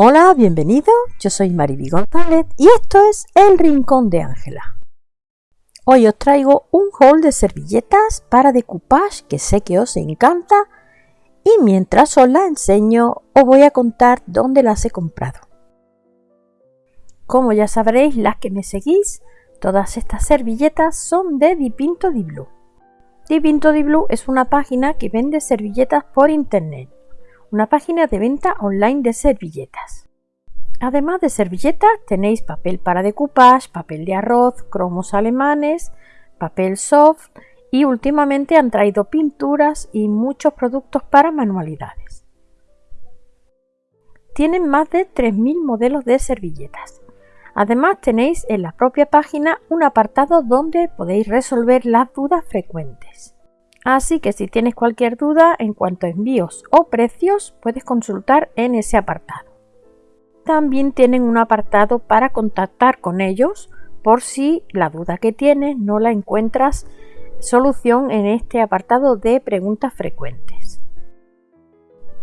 Hola, bienvenido. Yo soy Mariby González y esto es El Rincón de Ángela. Hoy os traigo un haul de servilletas para decoupage que sé que os encanta y mientras os la enseño os voy a contar dónde las he comprado. Como ya sabréis, las que me seguís, todas estas servilletas son de Dipinto di Blue. Dipinto di Blue es una página que vende servilletas por internet una página de venta online de servilletas. Además de servilletas tenéis papel para decoupage, papel de arroz, cromos alemanes, papel soft y últimamente han traído pinturas y muchos productos para manualidades. Tienen más de 3.000 modelos de servilletas. Además tenéis en la propia página un apartado donde podéis resolver las dudas frecuentes. Así que si tienes cualquier duda en cuanto a envíos o precios, puedes consultar en ese apartado. También tienen un apartado para contactar con ellos por si la duda que tienes no la encuentras solución en este apartado de preguntas frecuentes.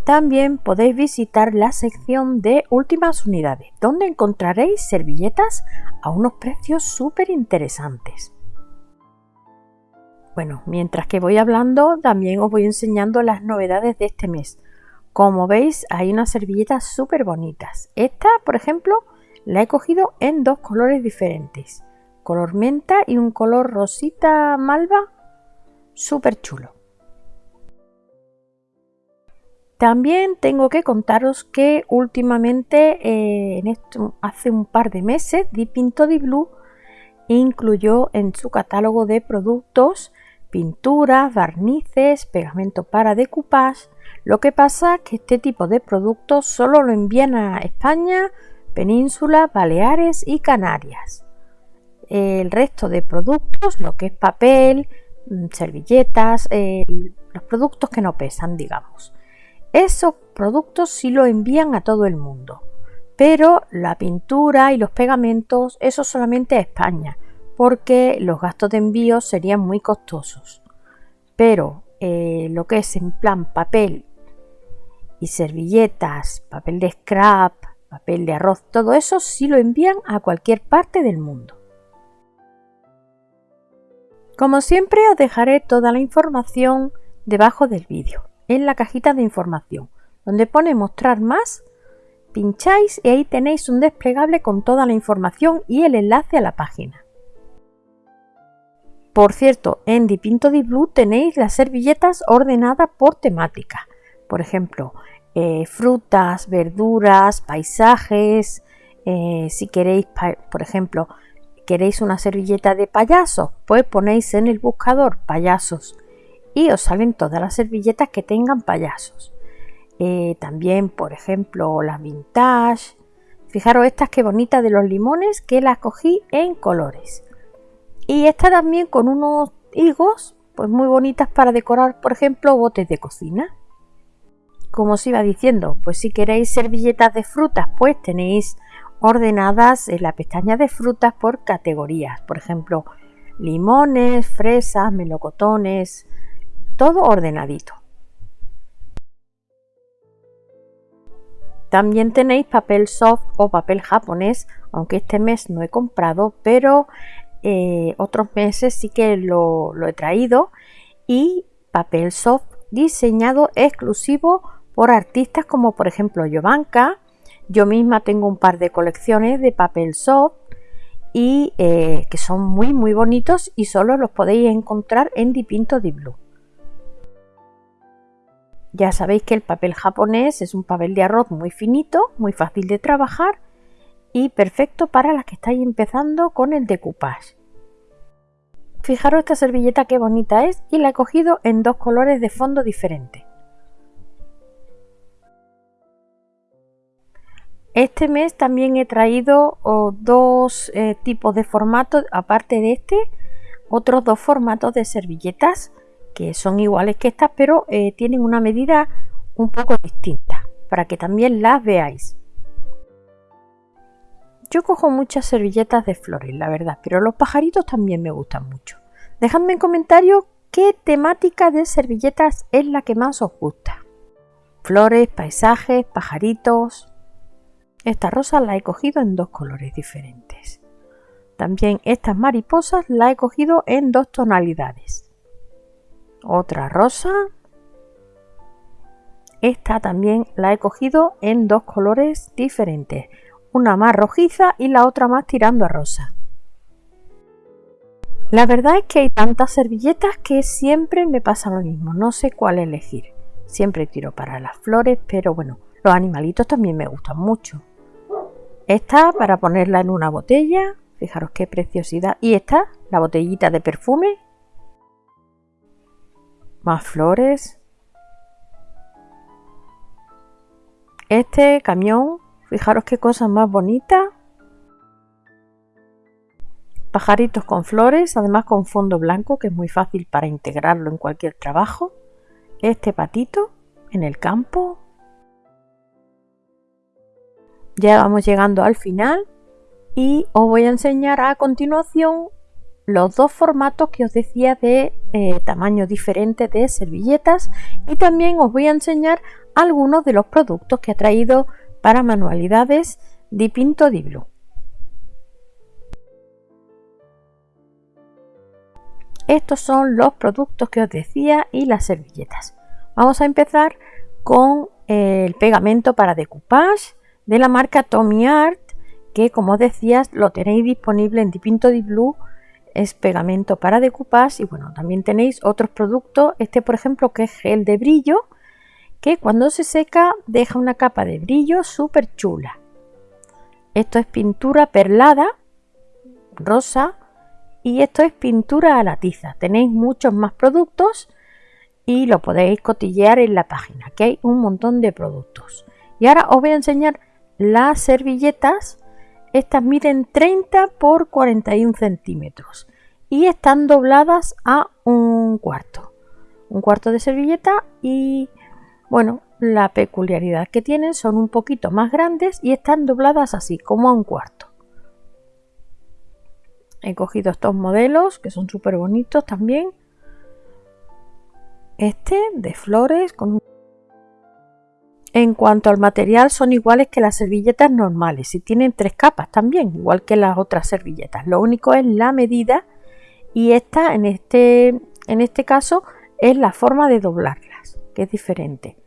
También podéis visitar la sección de últimas unidades, donde encontraréis servilletas a unos precios súper interesantes. Bueno, mientras que voy hablando, también os voy enseñando las novedades de este mes. Como veis, hay unas servilletas súper bonitas. Esta, por ejemplo, la he cogido en dos colores diferentes. Color menta y un color rosita malva. Súper chulo. También tengo que contaros que últimamente, eh, hace un par de meses, Dipinto di Blue incluyó en su catálogo de productos pinturas, barnices, pegamento para decoupage. Lo que pasa es que este tipo de productos solo lo envían a España, Península, Baleares y Canarias. El resto de productos, lo que es papel, mm, servilletas, los productos que no pesan, digamos. Esos productos sí lo envían a todo el mundo, pero la pintura y los pegamentos, eso solamente a España porque los gastos de envío serían muy costosos. Pero eh, lo que es en plan papel y servilletas, papel de scrap, papel de arroz, todo eso sí lo envían a cualquier parte del mundo. Como siempre os dejaré toda la información debajo del vídeo, en la cajita de información, donde pone mostrar más, pincháis y ahí tenéis un desplegable con toda la información y el enlace a la página. Por cierto, en Dipinto di Blue tenéis las servilletas ordenadas por temática. Por ejemplo, eh, frutas, verduras, paisajes. Eh, si queréis, por ejemplo, queréis una servilleta de payasos, pues ponéis en el buscador payasos y os salen todas las servilletas que tengan payasos. Eh, también, por ejemplo, las vintage. Fijaros estas que bonitas de los limones que las cogí en colores. Y esta también con unos higos, pues muy bonitas para decorar, por ejemplo, botes de cocina. Como os iba diciendo, pues si queréis servilletas de frutas, pues tenéis ordenadas en la pestaña de frutas por categorías. Por ejemplo, limones, fresas, melocotones, todo ordenadito. También tenéis papel soft o papel japonés, aunque este mes no he comprado, pero eh, otros meses sí que lo, he traído y papel soft diseñado exclusivo por artistas como por ejemplo Jovanka. Yo misma tengo un par de colecciones de papel soft y eh, que son muy muy bonitos y solo los podéis encontrar en Dipinto di Blue. Ya sabéis que el papel japonés es un papel de arroz muy finito, muy fácil de trabajar y perfecto para las que estáis empezando con el decoupage. Fijaros esta servilleta qué bonita es y la he cogido en dos colores de fondo diferentes. Este mes también he traído dos eh, tipos de formatos, aparte de este, otros dos formatos de servilletas que son iguales que estas, pero eh, tienen una medida un poco distinta, para que también las veáis. Yo cojo muchas servilletas de flores, la verdad, pero los pajaritos también me gustan mucho. Dejadme en comentarios qué temática de servilletas es la que más os gusta. Flores, paisajes, pajaritos. Esta rosa la he cogido en dos colores diferentes. También estas mariposas la he cogido en dos tonalidades. Otra rosa. Esta también la he cogido en dos colores diferentes. Una más rojiza y la otra más tirando a rosa. La verdad es que hay tantas servilletas que siempre me pasa lo mismo. No sé cuál elegir. Siempre tiro para las flores, pero bueno, los animalitos también me gustan mucho. Esta para ponerla en una botella Fijaros qué preciosidad. Y esta, la botellita de perfume. Más flores. Este camión, fijaros qué cosa más bonita. Pajaritos con flores, además con fondo blanco, que es muy fácil para integrarlo en cualquier trabajo. Este patito en el campo. Ya vamos llegando al final y os voy a enseñar a continuación los dos formatos que os decía de eh, tamaño diferente de servilletas y también os voy a enseñar algunos de los productos que ha traído para manualidades de Pinto di Blue. Estos son los productos que os decía y las servilletas. Vamos a empezar con el pegamento para decoupage de la marca Tommy Art que como decías lo tenéis disponible en Dipinto Di Blue es pegamento para decoupage y bueno también tenéis otros productos este por ejemplo que es gel de brillo que cuando se seca deja una capa de brillo súper chula. Esto es pintura perlada rosa y esto es pintura a la tiza. Tenéis muchos más productos y lo podéis cotillear en la página que hay un montón de productos. Y ahora os voy a enseñar las servilletas. Estas miden 30 por 41 centímetros y están dobladas a un cuarto. Un cuarto de servilleta y bueno, la peculiaridad que tienen son un poquito más grandes y están dobladas así, como a un cuarto. He cogido estos modelos que son súper bonitos también. Este de flores con un en cuanto al material son iguales que las servilletas normales y tienen tres capas también, igual que las otras servilletas. Lo único es la medida y esta en este, en este caso es la forma de doblarlas, que es diferente.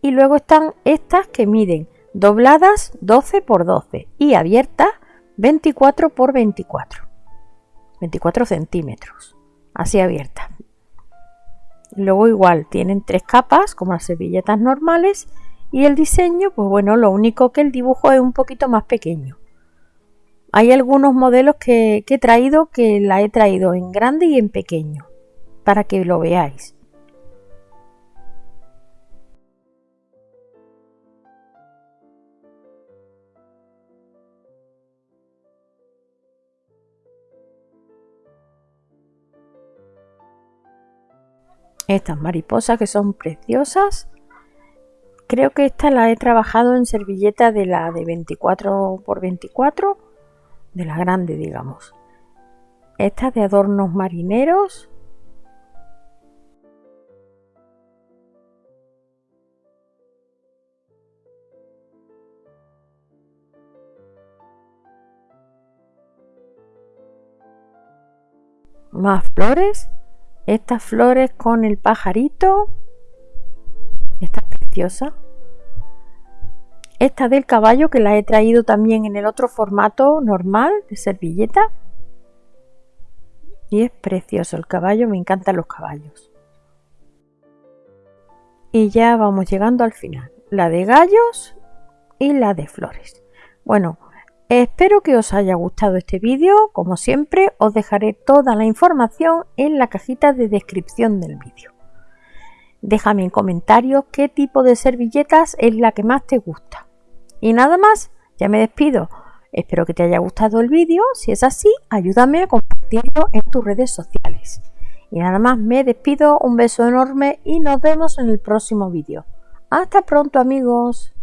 Y luego están estas que miden dobladas 12 por 12 y abiertas 24 por 24. 24 centímetros, así abiertas. Luego igual tienen tres capas como las servilletas normales y el diseño, pues bueno, lo único que el dibujo es un poquito más pequeño. Hay algunos modelos que, he traído que la he traído en grande y en pequeño, para que lo veáis. Estas mariposas que son preciosas Creo que esta la he trabajado en servilleta de la de 24 por 24, de la grande, digamos. Esta de adornos marineros. Más flores. Estas flores con el pajarito. Esta es preciosa. Esta del caballo que la he traído también en el otro formato normal de servilleta. Y es precioso el caballo, me encantan los caballos. Y ya vamos llegando al final. La de gallos y la de flores. Bueno, espero que os haya gustado este vídeo. Como siempre, os dejaré toda la información en la cajita de descripción del vídeo. Déjame en comentarios qué tipo de servilletas es la que más te gusta. Y nada más, ya me despido. Espero que te haya gustado el vídeo. Si es así, ayúdame a compartirlo en tus redes sociales. Y nada más, me despido. Un beso enorme y nos vemos en el próximo vídeo. Hasta pronto amigos.